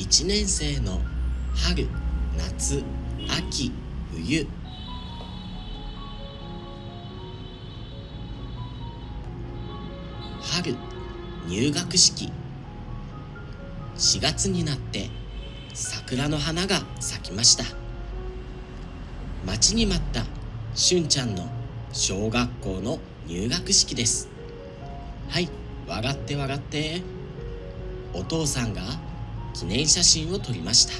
1年生の春夏秋冬。春入学式。4月になって桜の花が咲きました。待ちに待ったしゅんちゃんの小学校の入学式です。はい笑って笑って。お父さんが記念写真を撮りました。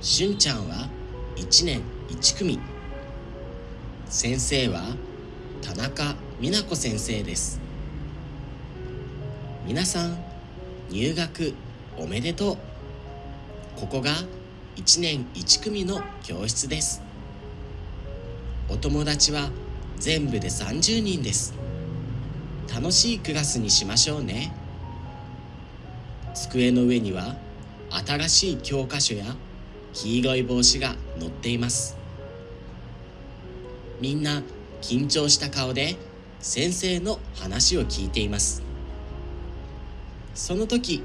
しゅんちゃんは1年1組。先生は田中美奈子先生です。皆さん入学おめでとう。ここが1年1組の教室です。お友達は全部で30人です。楽しいクラスにしましょうね。机の上には新しい教科書や黄色い帽子が載っています。みんな緊張した顔で先生の話を聞いています。その時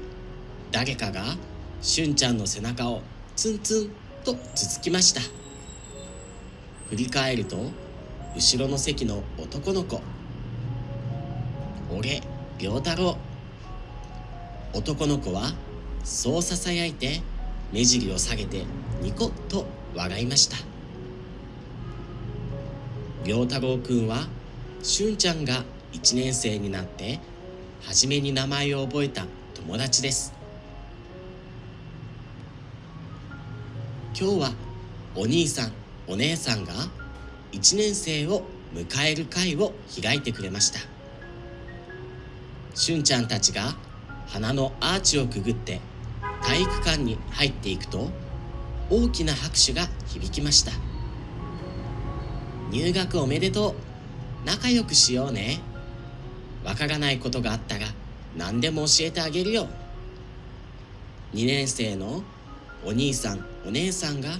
誰かがしゅんちゃんの背中をツンツンとつつきました。振り返ると後ろの席の男の子。俺良太郎。男の子はそうささやいて目尻を下げてニコッと笑いました。良太郎くんはしゅんちゃんが1年生になって初めに名前を覚えた友達です。今日はお兄さんお姉さんが1年生を迎える会を開いてくれました。しゅんちゃんたちが花のアーチをくぐって体育館に入っていくと大きな拍手が響きました。入学おめでとう。仲良くしようね。わからないことがあったら何でも教えてあげるよ。2年生のお兄さんお姉さんが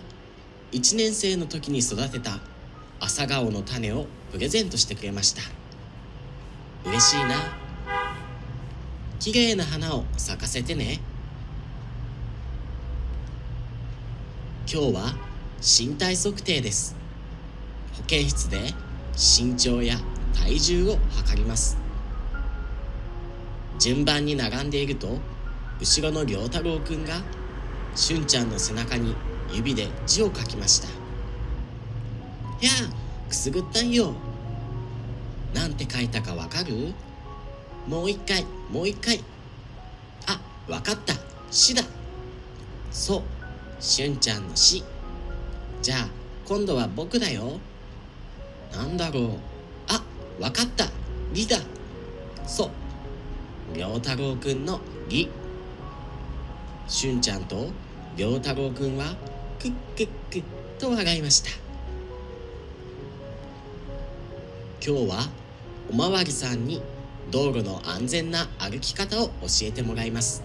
1年生の時に育てた朝顔の種をプレゼントしてくれました。嬉しいな。綺麗な花を咲かせてね。今日は身体測定です。保健室で身長や体重を測ります。順番に並んでいると後ろの良太郎くんがしゅんちゃんの背中に指で字を書きました「やあくすぐったんよ」なんて書いたかわかる？もう一回もう一回。あわかった「し」だ。そう。しゅんちゃんの「し」じゃあ今度は僕だよ。なんだろう。あわかった「り」だ。そう。良太郎くんの「り」しゅんちゃんと良太郎くんはクックックと笑いました。今日はおまわりさんに道路の安全な歩き方を教えてもらいます。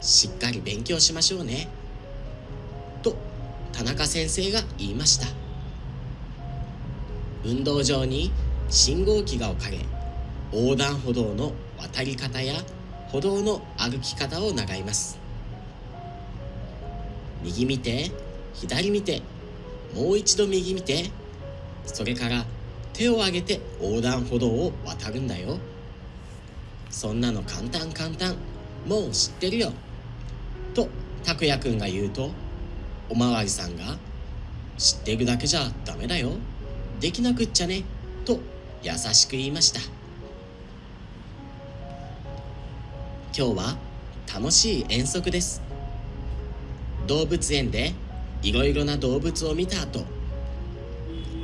しっかり勉強しましょうね。と田中先生が言いました。運動場に信号機が置かれ横断歩道の渡り方や歩道の歩き方を習います。右見て左見てもう一度右見てそれから手を挙げて横断歩道を渡るんだよ。そんなの簡単簡単。もう知ってるよ。と拓也くんが言うとおまわりさんが知ってるだけじゃダメだよ。できなくっちゃね。と優しく言いました。今日は楽しい遠足です。動物園でいろいろな動物を見た後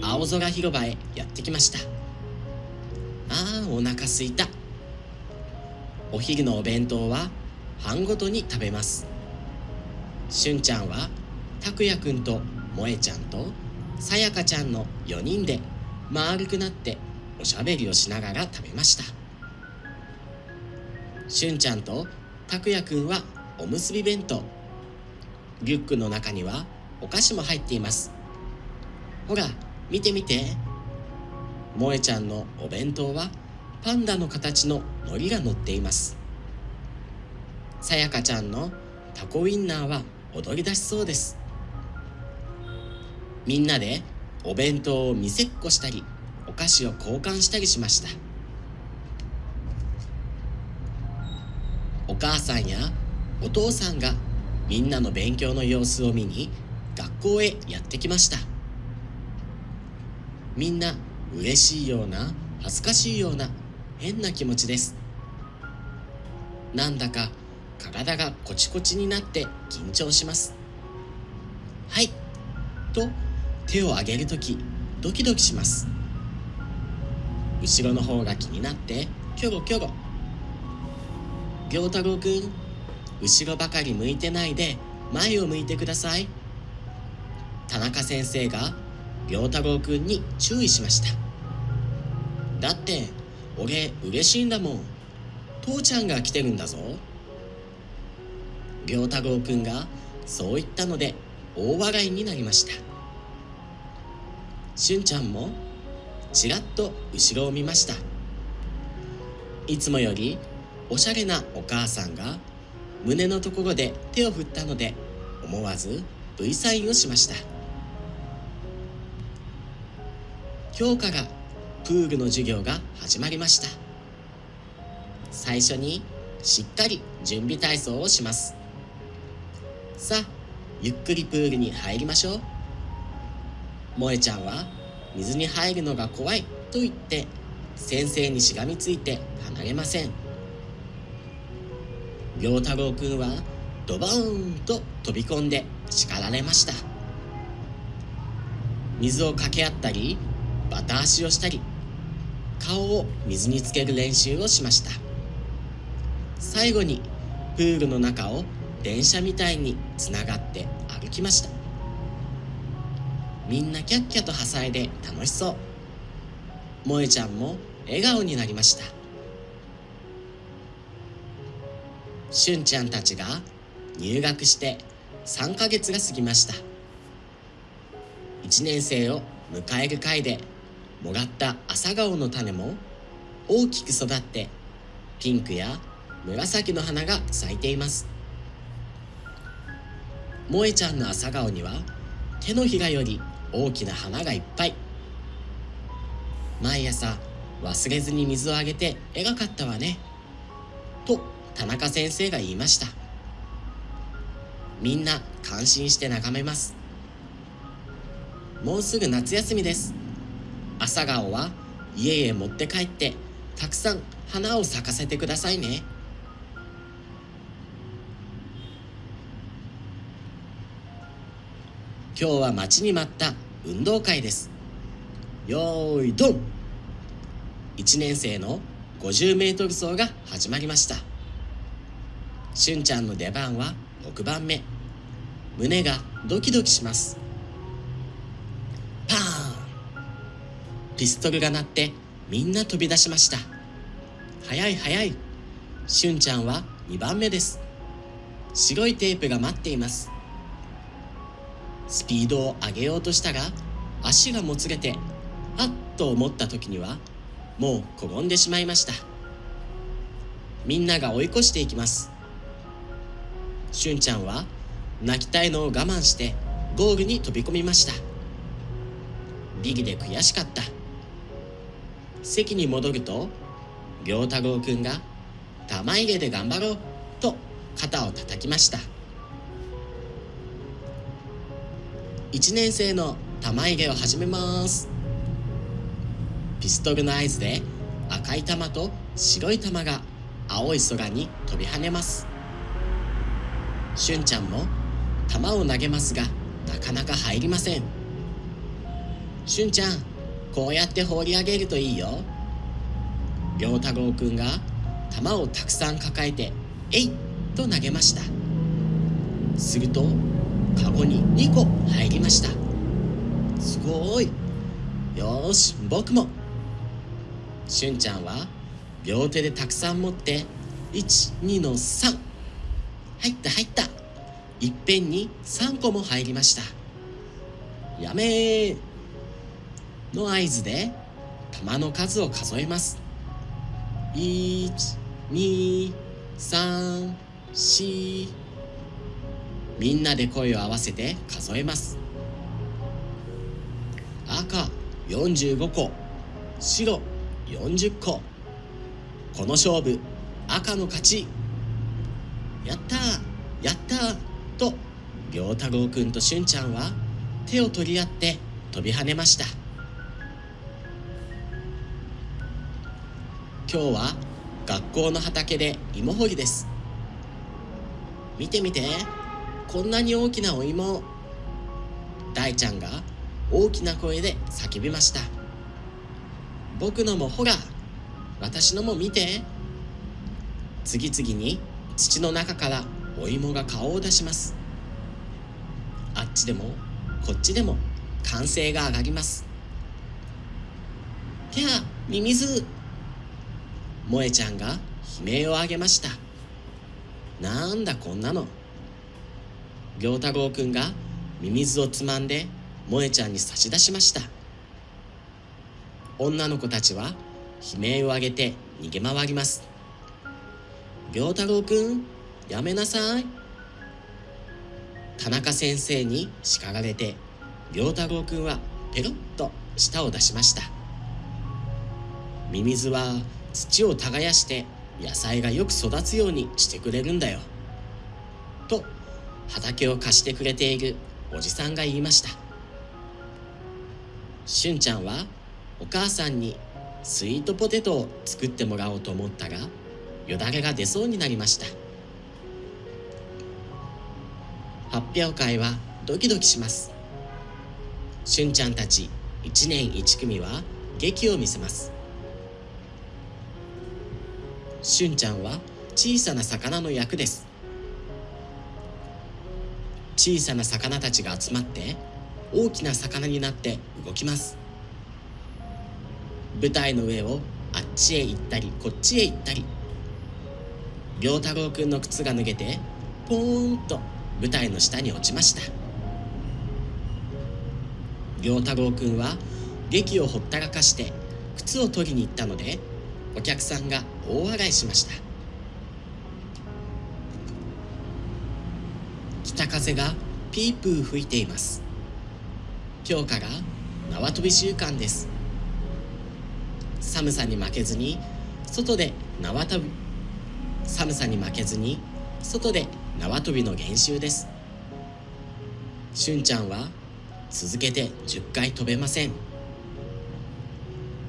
青空広場へやってきました。あーお腹すいた。お昼のお弁当は班ごとに食べます。しゅんちゃんは拓也くんと萌えちゃんとさやかちゃんの4人で丸くなっておしゃべりをしながら食べました。しゅんちゃんと拓也くんはおむすび弁当。リュックの中にはお菓子も入っています。ほら見て見て。萌えちゃんのお弁当はパンダの形の海苔が乗っています。さやかちゃんのタコウインナーは踊り出しそうです。みんなでお弁当を見せっこしたりお菓子を交換したりしました。お母さんやお父さんがみんなの勉強の様子を見に学校へやってきました。みんな嬉しいような恥ずかしいような変な気持ちです。なんだか体がコチコチになって緊張します。はい。と手を挙げるときドキドキします。後ろの方が気になってキョロキョロ行太郎くん後ろばかり向いてないで前を向いてください。田中先生が良太郎くんに注意しました。だって俺嬉しいんだもん。父ちゃんが来てるんだぞ。良太郎くんがそう言ったので大笑いになりました。しゅんちゃんもちらっと後ろを見ました。いつもよりおしゃれなお母さんが胸のところで手を振ったので思わず V サインをしました。今日からプールの授業が始まりました。最初にしっかり準備体操をします。さあゆっくりプールに入りましょう。萌ちゃんは水に入るのが怖いと言って先生にしがみついて離れません。陽太郎くんはドバーンと飛び込んで叱られました。水を掛け合ったりバタ足をしたり顔を水につける練習をしました。最後にプールの中を電車みたいにつながって歩きました。みんなキャッキャとはさえで楽しそう。萌ちゃんも笑顔になりました。しゅんちゃんたちが入学して3ヶ月が過ぎました。1年生を迎える会でもらった朝顔の種も大きく育ってピンクや紫の花が咲いています。萌ちゃんの朝顔には手のひらより大きな花がいっぱい。毎朝忘れずに水をあげて絵がかったわね。と田中先生が言いました。みんな感心して眺めます。もうすぐ夏休みです。朝顔は家へ持って帰ってたくさん花を咲かせてくださいね。今日は待ちに待った運動会です。よーいドン1年生の 50m 走が始まりました。しゅんちゃんの出番は6番目。胸がドキドキします。ピストルが鳴ってみんな飛び出しました。早い早い。しゅんちゃんは2番目です。白いテープが待っています。スピードを上げようとしたが足がもつれてあっと思った時にはもう転んでしまいました。みんなが追い越していきます。しゅんちゃんは泣きたいのを我慢してゴールに飛び込みました。ビギで悔しかった。席に戻ると良太郎くんが玉入れで頑張ろうと肩を叩きました。1年生の玉入れを始めます。ピストルの合図で赤い玉と白い玉が青い空に飛び跳ねます。しゅんちゃんも玉を投げますがなかなか入りません。しゅんちゃんこうやって放り上げるといいよ。良太郎くんが玉をたくさん抱えて「えい!」と投げました。するとカゴに2個入りました。すごい！よし！僕も！しゅんちゃんは両手でたくさん持って12の3入った入った。いっぺんに3個も入りました。やめー！の合図で玉の数を数えます。123しみんなで声を合わせて数えます。赤45個。白40個。この勝負赤の勝ち。やったやったー。と良太郎くんとしゅんちゃんは手を取り合って飛び跳ねました。今日は学校の畑で芋掘りです。見てみてこんなに大きなお芋大ちゃんが大きな声で叫びました。僕のもほら私のも見て。次々に土の中からお芋が顔を出します。あっちでもこっちでも歓声が上がります。きゃミミズ。萌ちゃんが悲鳴を上げました。なんだこんなの。行太郎くんがミミズをつまんで萌ちゃんに差し出しました。女の子たちは悲鳴を上げて逃げ回ります。行太郎くんやめなさい。田中先生に叱られて良太郎くんはペロッと舌を出しました。ミミズは土を耕して野菜がよく育つようにしてくれるんだよ。と畑を貸してくれているおじさんが言いました。しゅんちゃんはお母さんにスイートポテトを作ってもらおうと思ったがよだれが出そうになりました。発表会はドキドキします。しゅんちゃんたち1年1組は劇を見せます。しゅんちゃんは小さな魚の役です。小さな魚たちが集まって大きな魚になって動きます。舞台の上をあっちへ行ったりこっちへ行ったり。良太郎くんの靴が脱げてポーンと舞台の下に落ちました。良太郎くんは劇をほったらかして靴を取りに行ったのでお客さんが大笑いしました。北風がピープー吹いています。今日から縄跳び週間です。寒さに負けずに外で縄跳び寒さに負けずに外で縄跳びの練習です。しゅんちゃんは続けて10回飛べません。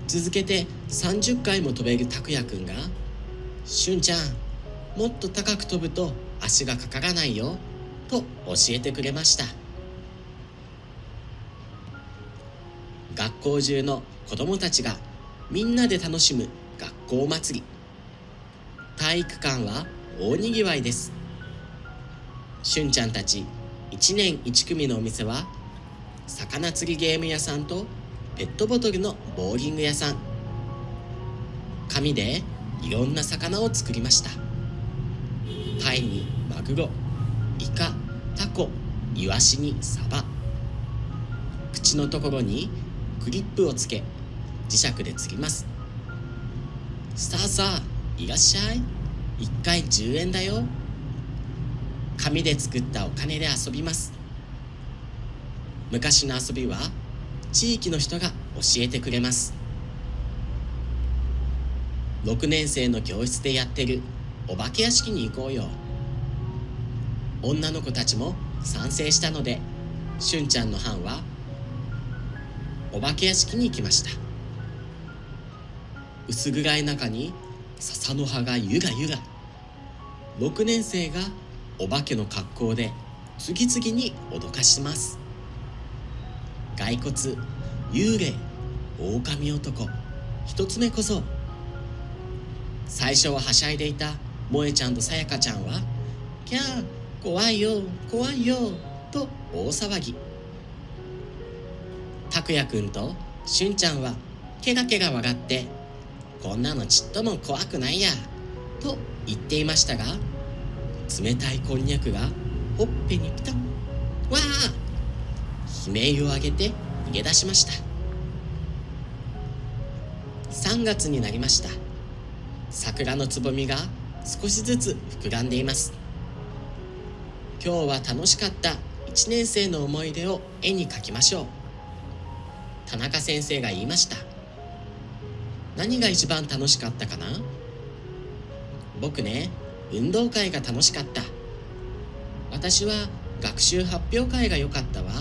続けて30回も飛べる拓也くんが「しゅんちゃんもっと高く飛ぶと足がかからないよ」と教えてくれました。学校中の子供たちがみんなで楽しむ学校祭り。体育館は大にぎわいです。しゅんちゃんたち1年1組のお店は魚釣りゲーム屋さんとペットボトルのボーリング屋さん。紙でいろんな魚を作りました。タイにマグロイカタコイワシにサバ。口のところにクリップをつけ磁石で釣ります。さあさあいらっしゃい。1回10円だよ。紙で作ったお金で遊びます。昔の遊びは地域の人が教えてくれます。6年生の教室でやってるお化け屋敷に行こうよ。女の子たちも賛成したのでしゅんちゃんの班はお化け屋敷に行きました。薄暗い中に笹の葉がゆらゆら6年生がお化けの格好で次々に脅かします。骸骨幽霊狼男。一つ目こそ。最初ははしゃいでいた萌ちゃんとさやかちゃんは「キャー怖いよ怖いよ」と大騒ぎ。拓也くんとしゅんちゃんはケガケガ笑って「こんなのちっとも怖くないや」と言っていましたが冷たいこんにゃくがほっぺにピタッわあ悲鳴を上げて逃げ出しました。3月になりました。桜のつぼみが少しずつ膨らんでいます。今日は楽しかった1年生の思い出を絵に描きましょう。田中先生が言いました。何が一番楽しかったかな？僕ね運動会が楽しかった。私は学習発表会が良かったわ。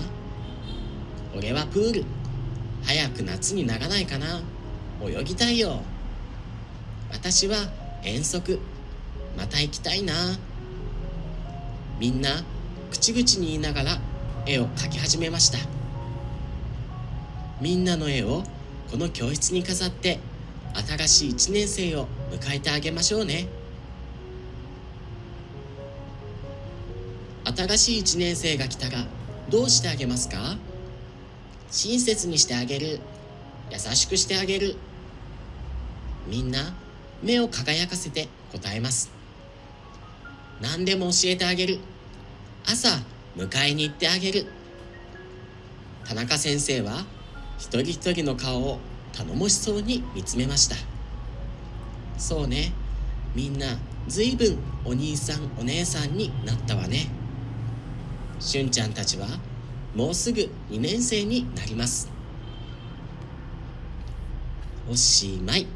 俺はプール。早く夏にならないかな。泳ぎたいよ。私は遠足。また行きたいな。みんな口々に言いながら絵を描き始めました。みんなの絵をこの教室に飾って新しい1年生を迎えてあげましょうね。新しい1年生が来たらどうしてあげますか？親切にしてあげる。優しくしてあげる。みんな目を輝かせて答えます。何でも教えてあげる。朝迎えに行ってあげる。田中先生は一人一人の顔を頼もしそうに見つめました。そうね。みんなずいぶんお兄さんお姉さんになったわね。しゅんちゃんたちはもうすぐ2年生になります。おしまい。